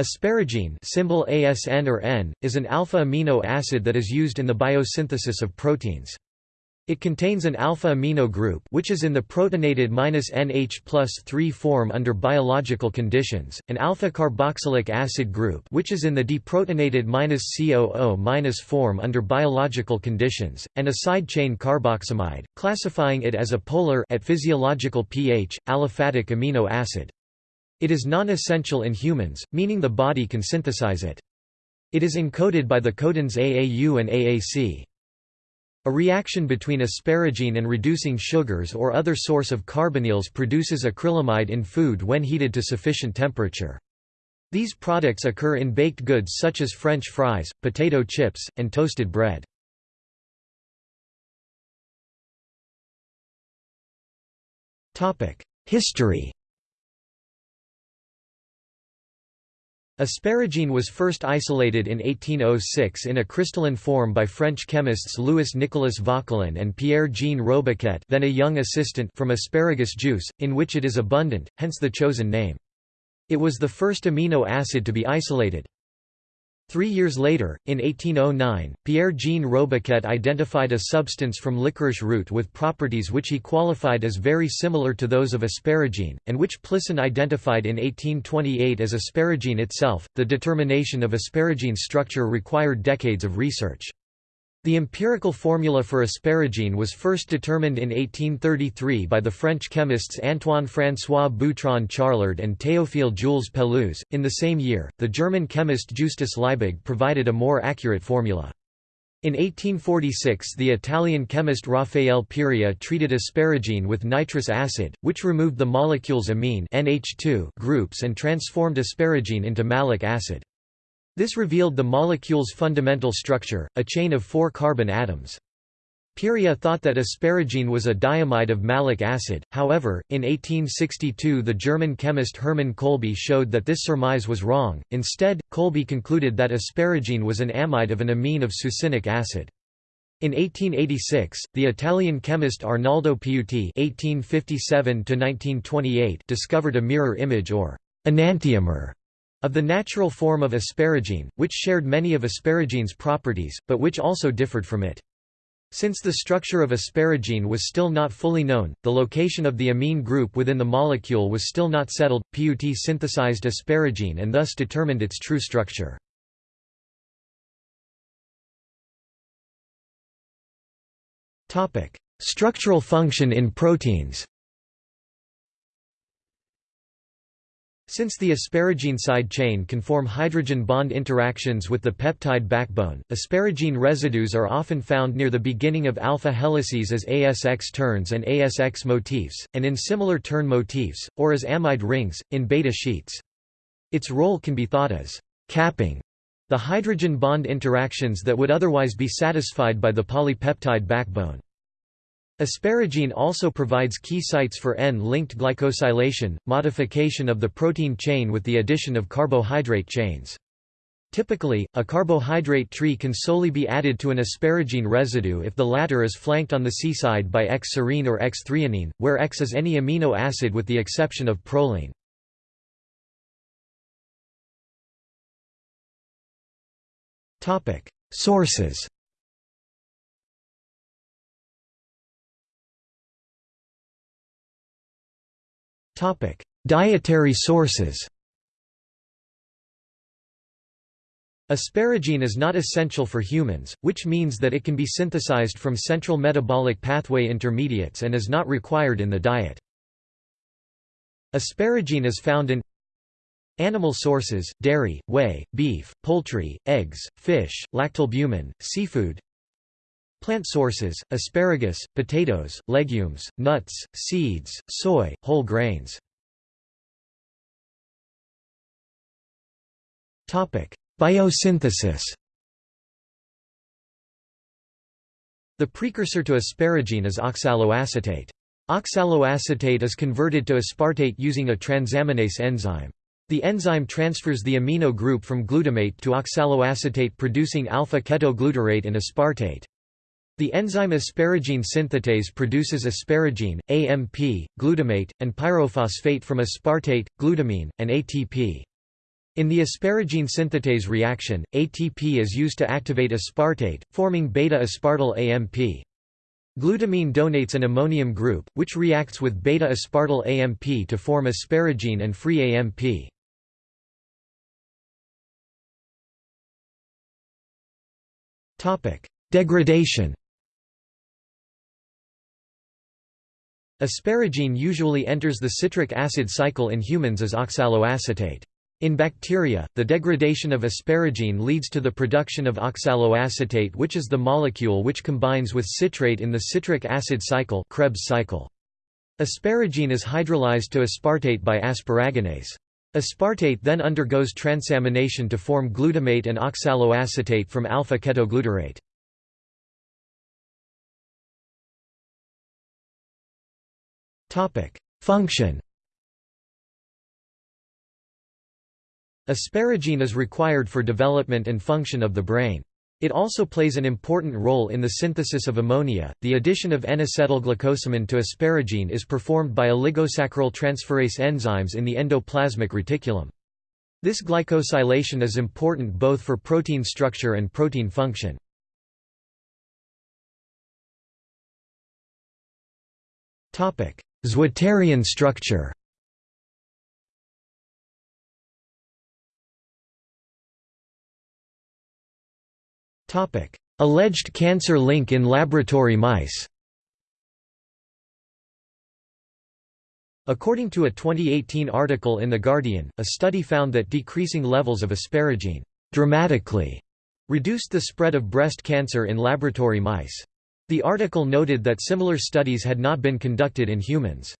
Asparagine symbol ASN or N, is an alpha amino acid that is used in the biosynthesis of proteins. It contains an alpha amino group which is in the protonated -NH plus 3 form under biological conditions, an alpha carboxylic acid group which is in the deprotonated -COO- form under biological conditions, and a side chain carboxamide, classifying it as a polar at physiological pH, aliphatic amino acid. It is non-essential in humans, meaning the body can synthesize it. It is encoded by the codons AAU and AAC. A reaction between asparagine and reducing sugars or other source of carbonyls produces acrylamide in food when heated to sufficient temperature. These products occur in baked goods such as French fries, potato chips, and toasted bread. History Asparagine was first isolated in 1806 in a crystalline form by French chemists Louis-Nicolas Vauquelin and Pierre-Jean Robiquet then a young assistant from asparagus juice, in which it is abundant, hence the chosen name. It was the first amino acid to be isolated. Three years later, in 1809, Pierre-Jean Robiquet identified a substance from licorice root with properties which he qualified as very similar to those of asparagine, and which Plisson identified in 1828 as asparagine itself. The determination of asparagine's structure required decades of research. The empirical formula for asparagine was first determined in 1833 by the French chemists Antoine-François Boutron Charlard and Théophile Jules Pelouze. In the same year, the German chemist Justus Liebig provided a more accurate formula. In 1846 the Italian chemist Raffaele Piria treated asparagine with nitrous acid, which removed the molecules amine NH2 groups and transformed asparagine into malic acid. This revealed the molecule's fundamental structure, a chain of four carbon atoms. Piria thought that asparagine was a diamide of malic acid, however, in 1862 the German chemist Hermann Kolbe showed that this surmise was wrong, instead, Kolbe concluded that asparagine was an amide of an amine of succinic acid. In 1886, the Italian chemist Arnaldo Piutti (1857–1928) discovered a mirror image or enantiomer of the natural form of asparagine, which shared many of asparagine's properties, but which also differed from it. Since the structure of asparagine was still not fully known, the location of the amine group within the molecule was still not settled, Piutti synthesized asparagine and thus determined its true structure. Structural function in proteins Since the asparagine side chain can form hydrogen bond interactions with the peptide backbone, asparagine residues are often found near the beginning of alpha helices as ASX turns and ASX motifs, and in similar turn motifs, or as amide rings, in beta sheets. Its role can be thought as capping the hydrogen bond interactions that would otherwise be satisfied by the polypeptide backbone. Asparagine also provides key sites for N-linked glycosylation, modification of the protein chain with the addition of carbohydrate chains. Typically, a carbohydrate tree can solely be added to an asparagine residue if the latter is flanked on the C side by X-serine or X-threonine, where X is any amino acid with the exception of proline. Sources Dietary sources Asparagine is not essential for humans, which means that it can be synthesized from central metabolic pathway intermediates and is not required in the diet. Asparagine is found in Animal sources, dairy, whey, beef, poultry, eggs, fish, lactalbumin, seafood Plant sources, asparagus, potatoes, legumes, nuts, seeds, soy, whole grains. Biosynthesis The precursor to asparagine is oxaloacetate. Oxaloacetate is converted to aspartate using a transaminase enzyme. The enzyme transfers the amino group from glutamate to oxaloacetate producing alpha-ketoglutarate and aspartate. The enzyme asparagine synthetase produces asparagine, AMP, glutamate, and pyrophosphate from aspartate, glutamine, and ATP. In the asparagine synthetase reaction, ATP is used to activate aspartate, forming beta-aspartyl AMP. Glutamine donates an ammonium group, which reacts with beta-aspartyl AMP to form asparagine and free AMP. Degradation Asparagine usually enters the citric acid cycle in humans as oxaloacetate. In bacteria, the degradation of asparagine leads to the production of oxaloacetate which is the molecule which combines with citrate in the citric acid cycle Krebs cycle. Asparagine is hydrolyzed to aspartate by asparaginase. Aspartate then undergoes transamination to form glutamate and oxaloacetate from alpha-ketoglutarate. Function Asparagine is required for development and function of the brain. It also plays an important role in the synthesis of ammonia. The addition of N-acetylglucosamine to asparagine is performed by oligosaccharyl transferase enzymes in the endoplasmic reticulum. This glycosylation is important both for protein structure and protein function. Zwitterion structure. Alleged cancer link in laboratory mice. According to a 2018 article in The Guardian, a study found that decreasing levels of asparagine dramatically reduced the spread of breast cancer in laboratory mice. The article noted that similar studies had not been conducted in humans.